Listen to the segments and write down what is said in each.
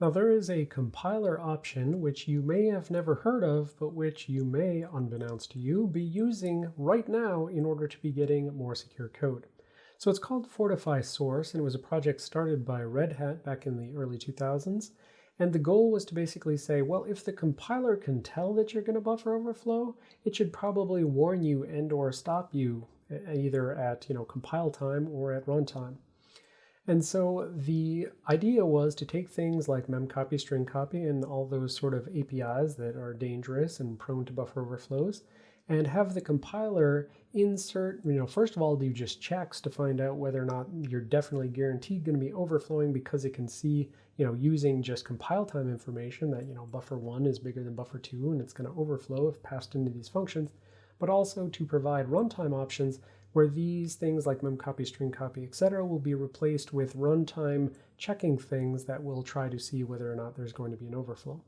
Now there is a compiler option which you may have never heard of, but which you may, unbeknownst to you, be using right now in order to be getting more secure code. So it's called Fortify Source, and it was a project started by Red Hat back in the early 2000s. And the goal was to basically say, well, if the compiler can tell that you're going to buffer overflow, it should probably warn you and or stop you either at you know compile time or at runtime. And so the idea was to take things like memcpy, string copy, and all those sort of APIs that are dangerous and prone to buffer overflows, and have the compiler insert, you know, first of all, do just checks to find out whether or not you're definitely guaranteed going to be overflowing because it can see, you know, using just compile time information that, you know, buffer one is bigger than buffer two and it's going to overflow if passed into these functions, but also to provide runtime options where these things like memcpy, string copy, etc. will be replaced with runtime checking things that will try to see whether or not there's going to be an overflow.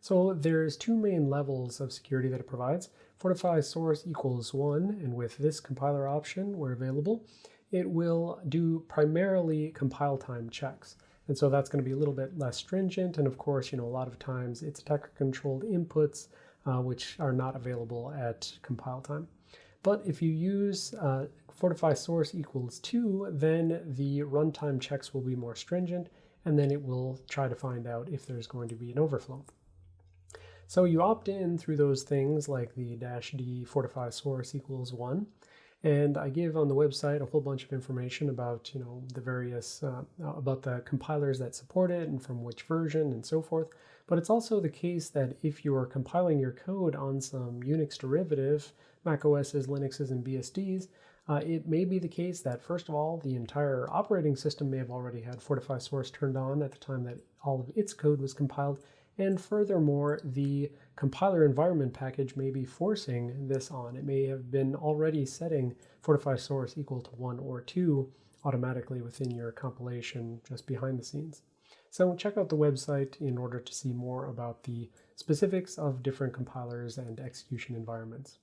So there's two main levels of security that it provides. Fortify source equals one, and with this compiler option where available, it will do primarily compile time checks. And so that's going to be a little bit less stringent. And of course, you know, a lot of times it's attacker controlled inputs, uh, which are not available at compile time. But if you use uh, fortify source equals 2, then the runtime checks will be more stringent, and then it will try to find out if there's going to be an overflow. So you opt in through those things like the dash d fortify source equals 1, and I give on the website a whole bunch of information about, you know, the various, uh, about the compilers that support it and from which version and so forth. But it's also the case that if you are compiling your code on some Unix derivative, Mac OS's, Linux's, and BSDs, uh, it may be the case that, first of all, the entire operating system may have already had Fortify Source turned on at the time that all of its code was compiled, and furthermore, the compiler environment package may be forcing this on. It may have been already setting Fortify source equal to 1 or 2 automatically within your compilation just behind the scenes. So check out the website in order to see more about the specifics of different compilers and execution environments.